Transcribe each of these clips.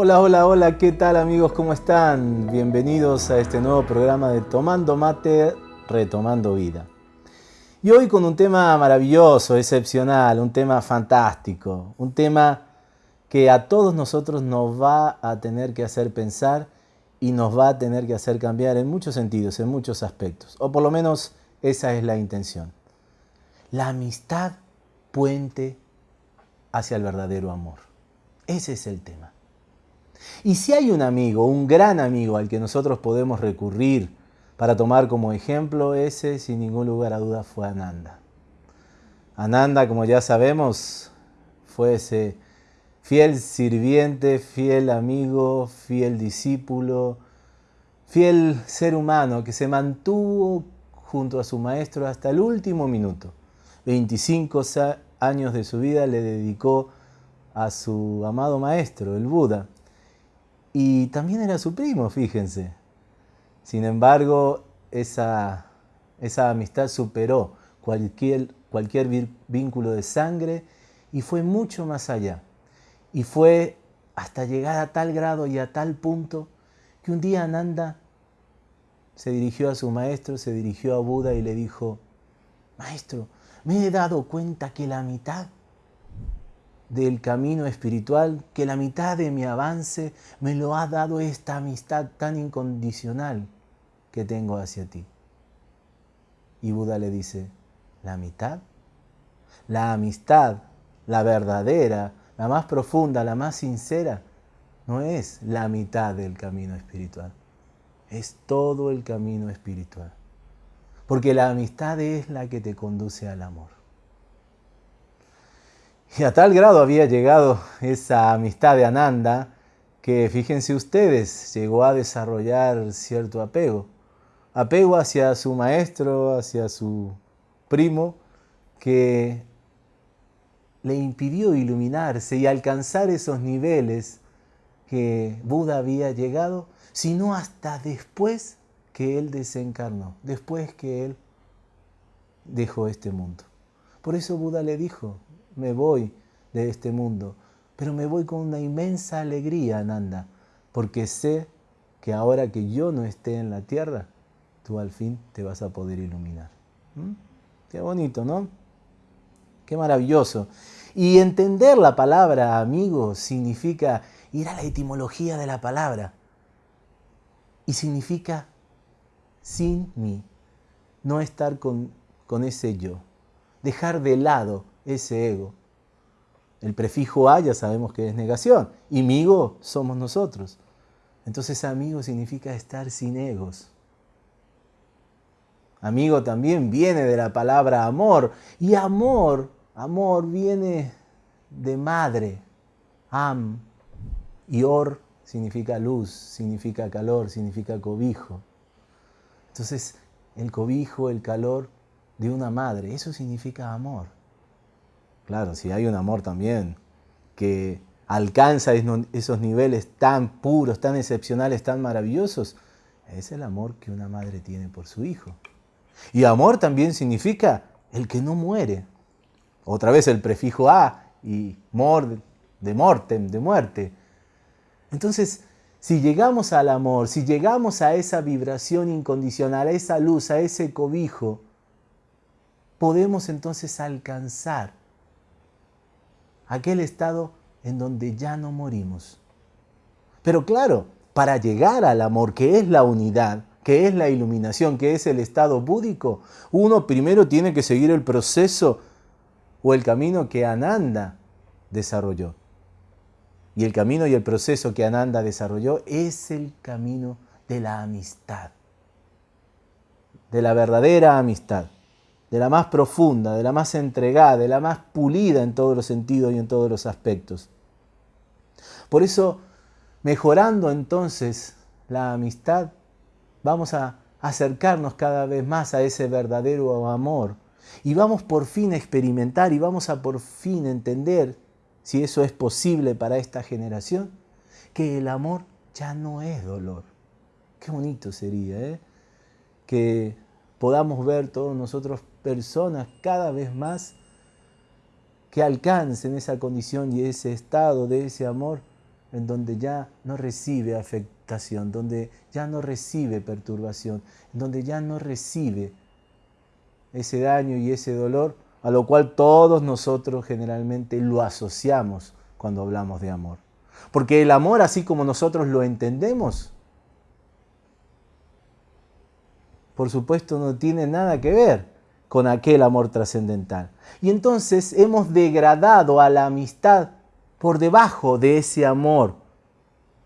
Hola, hola, hola, ¿qué tal amigos? ¿Cómo están? Bienvenidos a este nuevo programa de Tomando Mate, Retomando Vida. Y hoy con un tema maravilloso, excepcional, un tema fantástico, un tema que a todos nosotros nos va a tener que hacer pensar y nos va a tener que hacer cambiar en muchos sentidos, en muchos aspectos. O por lo menos esa es la intención. La amistad puente hacia el verdadero amor. Ese es el tema. Y si hay un amigo, un gran amigo al que nosotros podemos recurrir para tomar como ejemplo, ese sin ningún lugar a duda fue Ananda. Ananda, como ya sabemos, fue ese fiel sirviente, fiel amigo, fiel discípulo, fiel ser humano que se mantuvo junto a su maestro hasta el último minuto. 25 años de su vida le dedicó a su amado maestro, el Buda. Y también era su primo, fíjense. Sin embargo, esa, esa amistad superó cualquier, cualquier vínculo de sangre y fue mucho más allá. Y fue hasta llegar a tal grado y a tal punto que un día Ananda se dirigió a su maestro, se dirigió a Buda y le dijo, Maestro, me he dado cuenta que la mitad del camino espiritual, que la mitad de mi avance me lo ha dado esta amistad tan incondicional que tengo hacia ti. Y Buda le dice, ¿la mitad? La amistad, la verdadera, la más profunda, la más sincera, no es la mitad del camino espiritual, es todo el camino espiritual. Porque la amistad es la que te conduce al amor. Y a tal grado había llegado esa amistad de Ananda que, fíjense ustedes, llegó a desarrollar cierto apego. Apego hacia su maestro, hacia su primo, que le impidió iluminarse y alcanzar esos niveles que Buda había llegado, sino hasta después que él desencarnó, después que él dejó este mundo. Por eso Buda le dijo, me voy de este mundo, pero me voy con una inmensa alegría, Ananda, porque sé que ahora que yo no esté en la tierra, tú al fin te vas a poder iluminar. ¿Mm? Qué bonito, ¿no? Qué maravilloso. Y entender la palabra amigo significa ir a la etimología de la palabra. Y significa sin mí, no estar con, con ese yo, dejar de lado ese ego. El prefijo a ya sabemos que es negación y migo somos nosotros. Entonces amigo significa estar sin egos. Amigo también viene de la palabra amor y amor, amor viene de madre, am, y or significa luz, significa calor, significa cobijo. Entonces el cobijo, el calor de una madre, eso significa amor. Claro, si hay un amor también que alcanza esos niveles tan puros, tan excepcionales, tan maravillosos, es el amor que una madre tiene por su hijo. Y amor también significa el que no muere. Otra vez el prefijo a y mor de mortem, de muerte. Entonces, si llegamos al amor, si llegamos a esa vibración incondicional, a esa luz, a ese cobijo, podemos entonces alcanzar aquel estado en donde ya no morimos. Pero claro, para llegar al amor, que es la unidad, que es la iluminación, que es el estado búdico, uno primero tiene que seguir el proceso o el camino que Ananda desarrolló. Y el camino y el proceso que Ananda desarrolló es el camino de la amistad, de la verdadera amistad de la más profunda, de la más entregada, de la más pulida en todos los sentidos y en todos los aspectos. Por eso, mejorando entonces la amistad, vamos a acercarnos cada vez más a ese verdadero amor y vamos por fin a experimentar y vamos a por fin entender, si eso es posible para esta generación, que el amor ya no es dolor. Qué bonito sería, ¿eh? Que podamos ver todos nosotros personas cada vez más que alcancen esa condición y ese estado de ese amor en donde ya no recibe afectación, donde ya no recibe perturbación, donde ya no recibe ese daño y ese dolor, a lo cual todos nosotros generalmente lo asociamos cuando hablamos de amor. Porque el amor, así como nosotros lo entendemos, por supuesto no tiene nada que ver con aquel amor trascendental. Y entonces hemos degradado a la amistad por debajo de ese amor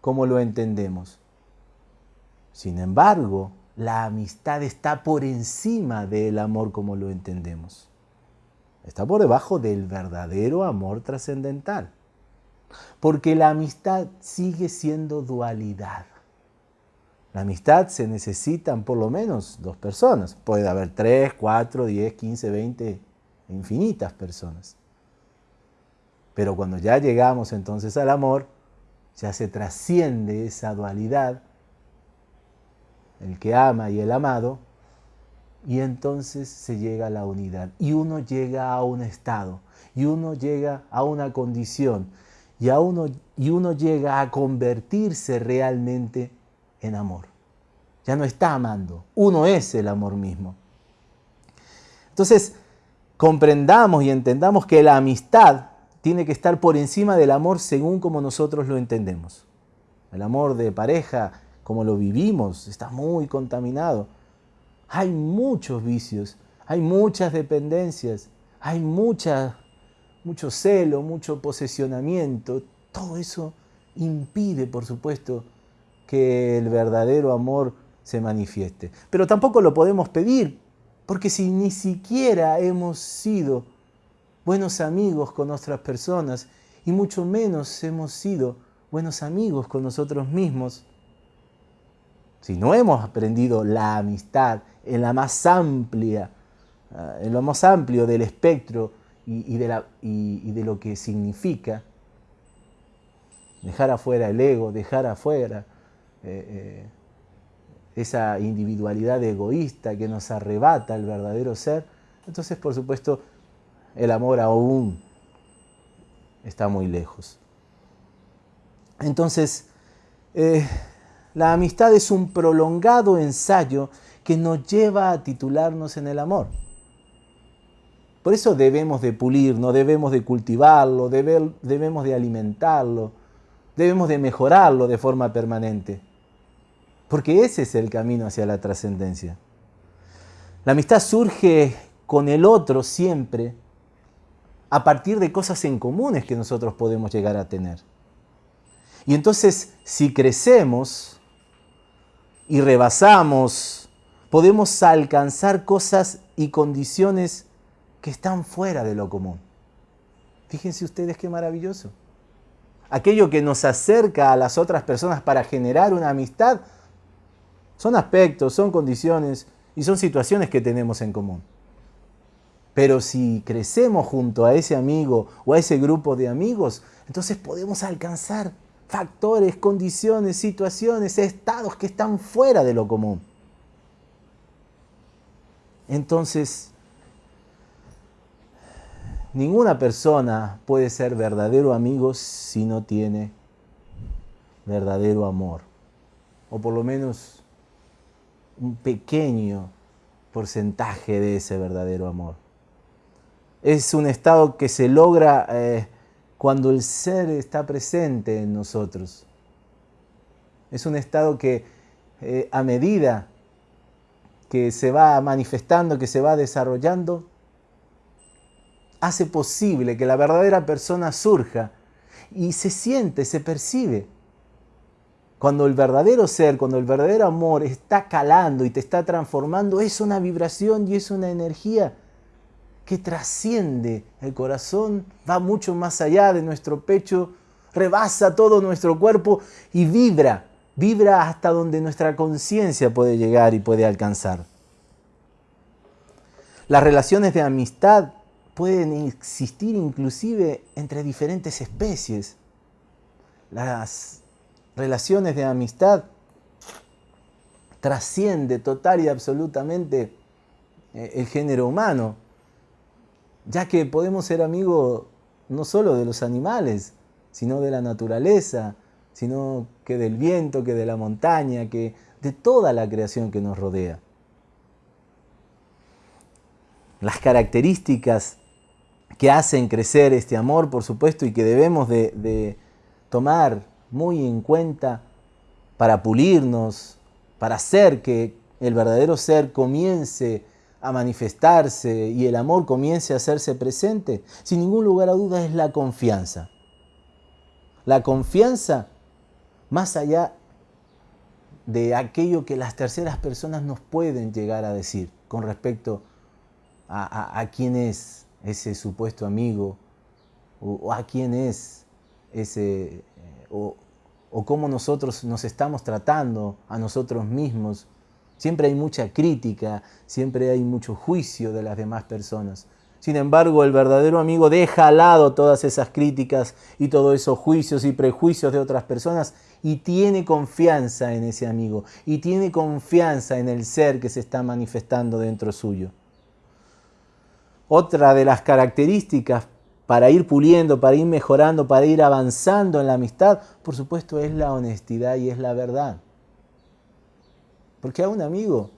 como lo entendemos. Sin embargo, la amistad está por encima del amor como lo entendemos. Está por debajo del verdadero amor trascendental. Porque la amistad sigue siendo dualidad. La amistad se necesitan por lo menos dos personas. Puede haber tres, cuatro, diez, quince, veinte, infinitas personas. Pero cuando ya llegamos entonces al amor, ya se trasciende esa dualidad, el que ama y el amado, y entonces se llega a la unidad. Y uno llega a un estado, y uno llega a una condición, y, uno, y uno llega a convertirse realmente en amor. Ya no está amando, uno es el amor mismo. Entonces, comprendamos y entendamos que la amistad tiene que estar por encima del amor según como nosotros lo entendemos. El amor de pareja, como lo vivimos, está muy contaminado. Hay muchos vicios, hay muchas dependencias, hay mucho celo, mucho posesionamiento. Todo eso impide, por supuesto, que el verdadero amor se manifieste. Pero tampoco lo podemos pedir, porque si ni siquiera hemos sido buenos amigos con otras personas y mucho menos hemos sido buenos amigos con nosotros mismos. Si no hemos aprendido la amistad en la más amplia, ah, en lo más amplio del espectro y, y, de, lo que significa, dejar afuera el ego, dejar afuera eh, eh, esa individualidad egoísta que nos arrebata el verdadero ser, entonces por supuesto el amor aún está muy lejos. Entonces, eh, la amistad es un prolongado ensayo que nos lleva a titularnos en el amor. Por eso debemos de pulirnos, debemos de cultivarlo, debemos de alimentarlo, debemos de mejorarlo de forma permanente. Porque ese es el camino hacia la trascendencia. La amistad surge con el otro siempre a partir de cosas en comunes que nosotros podemos llegar a tener. Y entonces, si crecemos y rebasamos, podemos alcanzar cosas y condiciones que están fuera de lo común. Fíjense ustedes qué maravilloso. Aquello que nos acerca a las otras personas para generar una amistad son aspectos, son condiciones y son situaciones que tenemos en común. Pero si crecemos junto a ese amigo o a ese grupo de amigos, entonces podemos alcanzar factores, condiciones, situaciones, estados que están fuera de lo común. Entonces, ninguna persona puede ser verdadero amigo si no tiene verdadero amor. O por lo menos un pequeño porcentaje de ese verdadero amor. Es un estado que se logra eh, cuando el ser está presente en nosotros. Es un estado que eh, a medida que se va manifestando, que se va desarrollando, hace posible que la verdadera persona surja y se siente, se percibe. Cuando el verdadero ser, cuando el verdadero amor está calando y te está transformando, es una vibración y es una energía que trasciende el corazón, va mucho más allá de nuestro pecho, rebasa todo nuestro cuerpo y vibra, vibra hasta donde nuestra conciencia puede llegar y puede alcanzar. Las relaciones de amistad pueden existir inclusive entre diferentes especies. Las relaciones de amistad trasciende total y absolutamente eh, el género humano ya que podemos ser amigos no solo de los animales, sino de la naturaleza, sino que del viento, que de la montaña, que de toda la creación que nos rodea. Las características que hacen crecer este amor, por supuesto, y que debemos de, de tomar muy en cuenta para pulirnos, para hacer que el verdadero ser comience a manifestarse y el amor comience a hacerse presente, sin ningún lugar a dudas es la confianza. La confianza más allá de aquello que las terceras personas nos pueden llegar a decir con respecto a, quién es ese supuesto amigo o, a quién es ese, o, cómo nosotros nos estamos tratando a nosotros mismos. Siempre hay mucha crítica, siempre hay mucho juicio de las demás personas. Sin embargo, el verdadero amigo deja al lado todas esas críticas y todos esos juicios y prejuicios de otras personas y tiene confianza en ese amigo y tiene confianza en el ser que se está manifestando dentro suyo. Otra de las características para ir puliendo, para ir mejorando, para ir avanzando en la amistad, por supuesto, es la honestidad y es la verdad. Porque a un amigo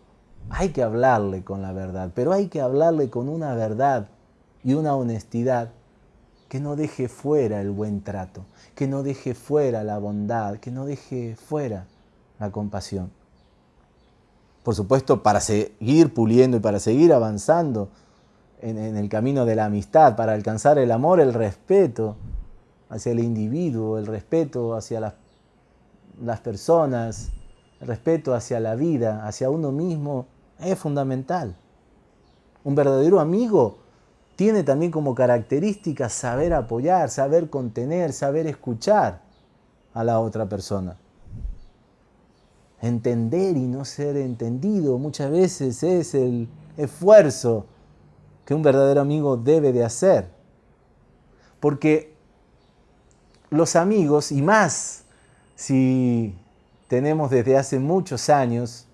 hay que hablarle con la verdad, pero hay que hablarle con una verdad y una honestidad que no deje fuera el buen trato, que no deje fuera la bondad, que no deje fuera la compasión. Por supuesto, para seguir puliendo y para seguir avanzando en, el camino de la amistad, para alcanzar el amor, el respeto hacia el individuo, el respeto hacia las, las personas, el respeto hacia la vida, hacia uno mismo, es fundamental. Un verdadero amigo tiene también como característica saber apoyar, saber contener, saber escuchar a la otra persona. Entender y no ser entendido muchas veces es el esfuerzo que un verdadero amigo debe de hacer. Porque los amigos, y más si tenemos desde hace muchos años,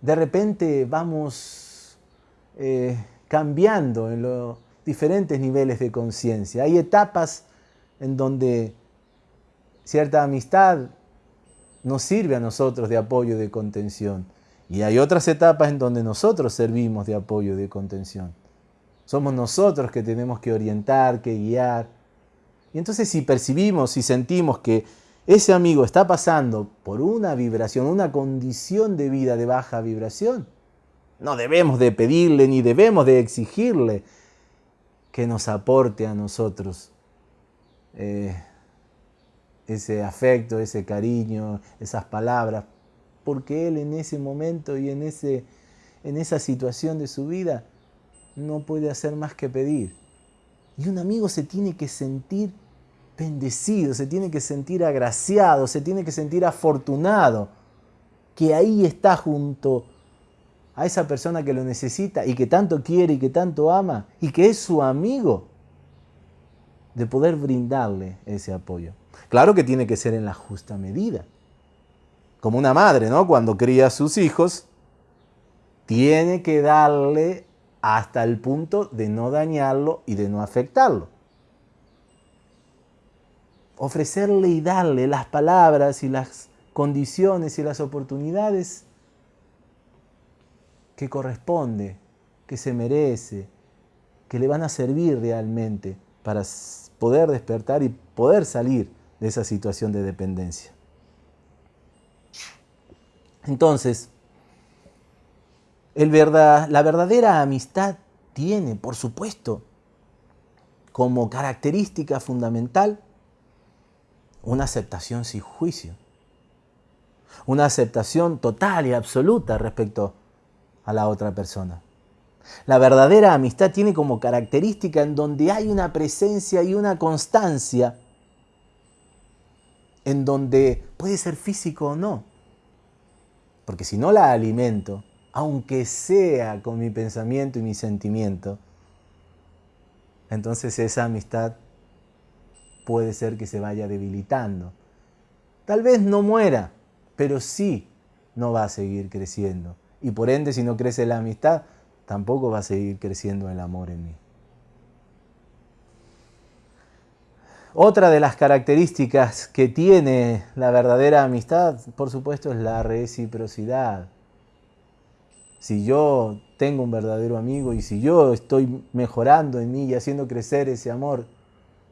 de repente vamos eh, cambiando en los diferentes niveles de conciencia. Hay etapas en donde cierta amistad nos sirve a nosotros de apoyo, de contención. Y hay otras etapas en donde nosotros servimos de apoyo, de contención. Somos nosotros que tenemos que orientar, que guiar. Y entonces si percibimos, si sentimos que ese amigo está pasando por una vibración, una condición de vida de baja vibración, no debemos de pedirle ni debemos de exigirle que nos aporte a nosotros eh, ese afecto, ese cariño, esas palabras, porque él en ese momento y en, ese, en esa situación de su vida no puede hacer más que pedir. Y un amigo se tiene que sentir bendecido, se tiene que sentir agraciado, se tiene que sentir afortunado, que ahí está junto a esa persona que lo necesita y que tanto quiere y que tanto ama y que es su amigo, de poder brindarle ese apoyo. Claro que tiene que ser en la justa medida como una madre, ¿no? Cuando cría a sus hijos, tiene que darle hasta el punto de no dañarlo y de no afectarlo. Ofrecerle y darle las palabras y las condiciones y las oportunidades que corresponde, que se merece, que le van a servir realmente para poder despertar y poder salir de esa situación de dependencia. Entonces, la verdadera amistad tiene, por supuesto, como característica fundamental una aceptación sin juicio, una aceptación total y absoluta respecto a la otra persona. La verdadera amistad tiene como característica en donde hay una presencia y una constancia, en donde puede ser físico o no, porque si no la alimento, aunque sea con mi pensamiento y mi sentimiento, entonces esa amistad puede ser que se vaya debilitando. Tal vez no muera, pero sí no va a seguir creciendo. Y por ende, si no crece la amistad, tampoco va a seguir creciendo el amor en mí. Otra de las características que tiene la verdadera amistad, por supuesto, es la reciprocidad. Si yo tengo un verdadero amigo y si yo estoy mejorando en mí y haciendo crecer ese amor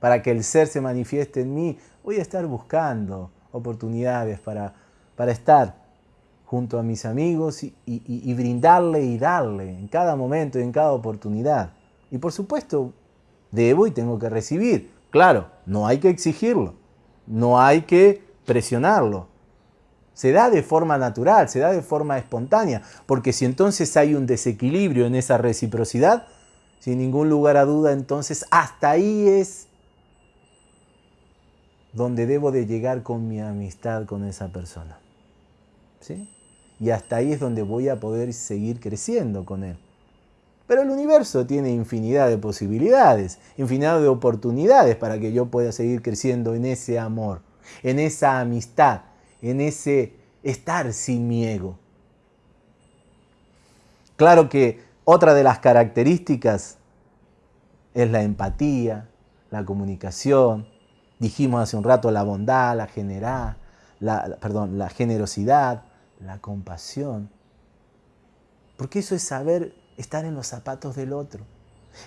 para que el ser se manifieste en mí, voy a estar buscando oportunidades para, para estar junto a mis amigos y, y brindarle y darle en cada momento y en cada oportunidad. Y por supuesto, debo y tengo que recibir. Claro, no hay que exigirlo, no hay que presionarlo. Se da de forma natural, se da de forma espontánea, porque si entonces hay un desequilibrio en esa reciprocidad, sin ningún lugar a duda, entonces hasta ahí es donde debo de llegar con mi amistad con esa persona. ¿Sí? Y hasta ahí es donde voy a poder seguir creciendo con él. Pero el universo tiene infinidad de posibilidades, infinidad de oportunidades para que yo pueda seguir creciendo en ese amor, en esa amistad, en ese estar sin mi ego. Claro que otra de las características es la empatía, la comunicación. Dijimos hace un rato la bondad, la, generar, la, perdón, la generosidad, la compasión. Porque eso es saber estar en los zapatos del otro.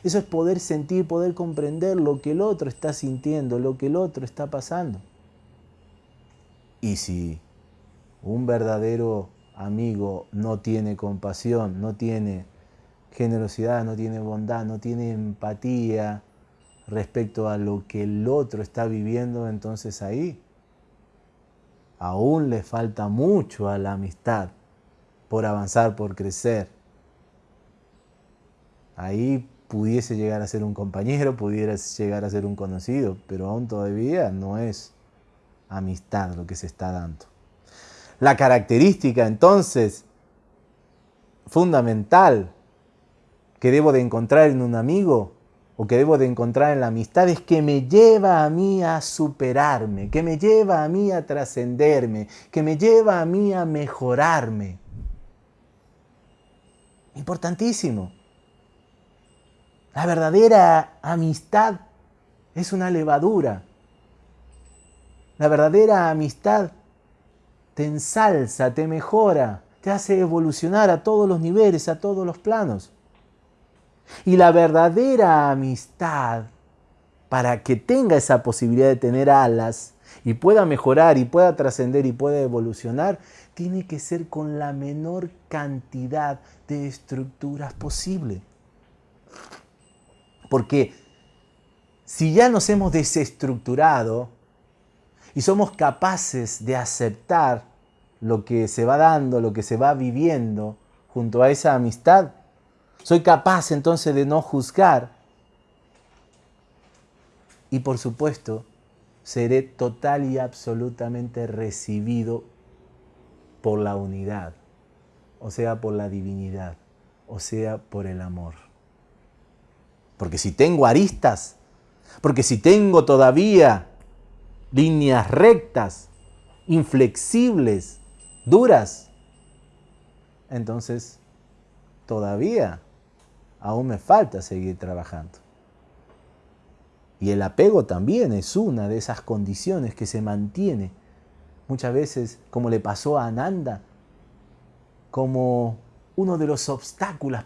Eso es poder sentir, poder comprender lo que el otro está sintiendo, lo que el otro está pasando. Y si un verdadero amigo no tiene compasión, no tiene generosidad, no tiene bondad, no tiene empatía respecto a lo que el otro está viviendo, entonces ahí aún le falta mucho a la amistad por avanzar, por crecer ahí pudiese llegar a ser un compañero, pudiera llegar a ser un conocido, pero aún todavía no es amistad lo que se está dando. La característica entonces fundamental que debo de encontrar en un amigo o que debo de encontrar en la amistad es que me lleva a mí a superarme, que me lleva a mí a trascenderme, que me lleva a mí a mejorarme. Importantísimo. La verdadera amistad es una levadura. La verdadera amistad te ensalza, te mejora, te hace evolucionar a todos los niveles, a todos los planos. Y la verdadera amistad, para que tenga esa posibilidad de tener alas y pueda mejorar y pueda trascender y pueda evolucionar, tiene que ser con la menor cantidad de estructuras posible. Porque si ya nos hemos desestructurado y somos capaces de aceptar lo que se va dando, lo que se va viviendo junto a esa amistad, soy capaz entonces de no juzgar y por supuesto seré total y absolutamente recibido por la unidad, o sea, por la divinidad, o sea, por el amor. Porque si tengo aristas, porque si tengo todavía líneas rectas, inflexibles, duras, entonces todavía aún me falta seguir trabajando. Y el apego también es una de esas condiciones que se mantiene muchas veces, como le pasó a Ananda, como uno de los obstáculos,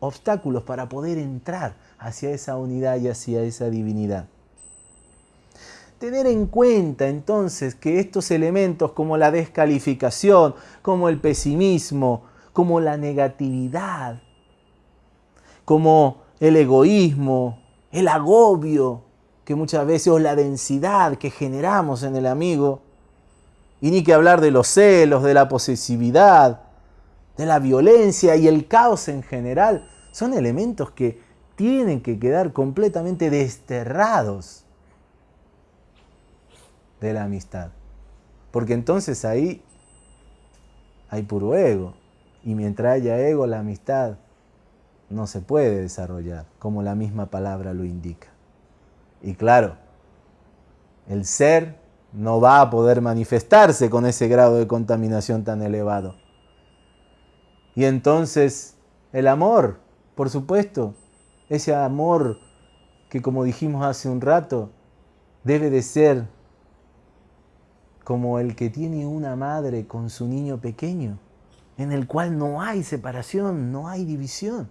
obstáculos para poder entrar hacia esa unidad y hacia esa divinidad. Tener en cuenta entonces que estos elementos como la descalificación, como el pesimismo, como la negatividad, como el egoísmo, el agobio, que muchas veces o la densidad que generamos en el amigo, y ni que hablar de los celos, de la posesividad, de la violencia y el caos en general, son elementos que tienen que quedar completamente desterrados de la amistad. Porque entonces ahí hay puro ego. Y mientras haya ego, la amistad no se puede desarrollar, como la misma palabra lo indica. Y claro, el ser no va a poder manifestarse con ese grado de contaminación tan elevado. Y entonces el amor, por supuesto, ese amor que como dijimos hace un rato, debe de ser como el que tiene una madre con su niño pequeño, en el cual no hay separación, no hay división.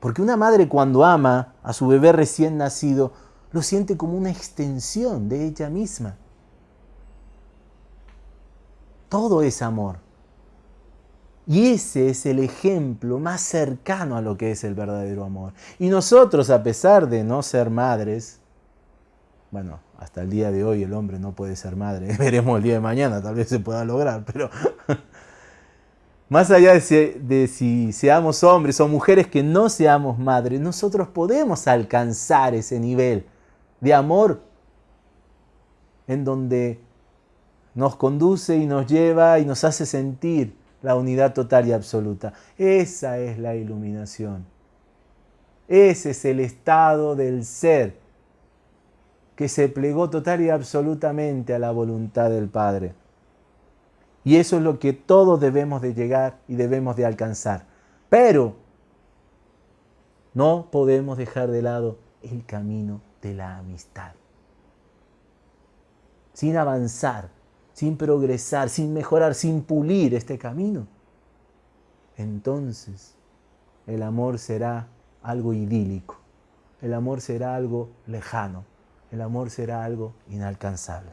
Porque una madre cuando ama a su bebé recién nacido, lo siente como una extensión de ella misma. Todo es amor. Y ese es el ejemplo más cercano a lo que es el verdadero amor. Y nosotros, a pesar de no ser madres, bueno, hasta el día de hoy el hombre no puede ser madre, veremos el día de mañana, tal vez se pueda lograr, pero más allá de si, de si, seamos hombres o mujeres que no seamos madres, nosotros podemos alcanzar ese nivel de amor en donde nos conduce y nos lleva y nos hace sentir la unidad total y absoluta. Esa es la iluminación. Ese es el estado del ser que se plegó total y absolutamente a la voluntad del Padre. Y eso es lo que todos debemos de llegar y debemos de alcanzar. Pero no podemos dejar de lado el camino de la amistad. Sin avanzar sin progresar, sin mejorar, sin pulir este camino, entonces el amor será algo idílico, el amor será algo lejano, el amor será algo inalcanzable.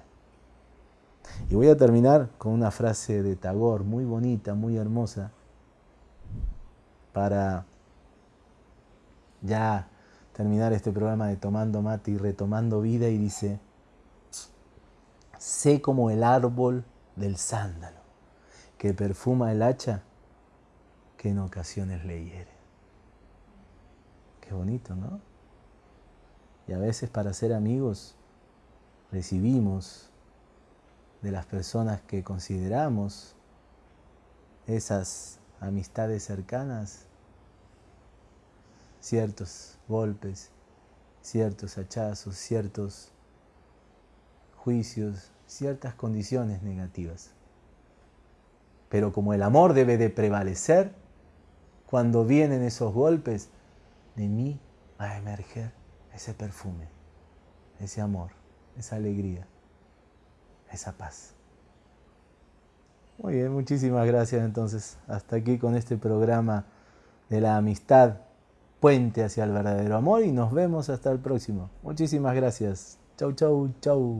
Y voy a terminar con una frase de Tagore muy bonita, muy hermosa, para ya terminar este programa de Tomando Mate y Retomando Vida y dice, sé como el árbol del sándalo, que perfuma el hacha que en ocasiones le hiere. Qué bonito, ¿no? Y a veces para ser amigos recibimos de las personas que consideramos esas amistades cercanas ciertos golpes, ciertos hachazos, ciertos juicios, ciertas condiciones negativas. Pero como el amor debe de prevalecer, cuando vienen esos golpes, de mí va a emerger ese perfume, ese amor, esa alegría, esa paz. Muy bien, muchísimas gracias entonces. Hasta aquí con este programa de la amistad, puente hacia el verdadero amor y nos vemos hasta el próximo. Muchísimas gracias. Toe, toe, toe.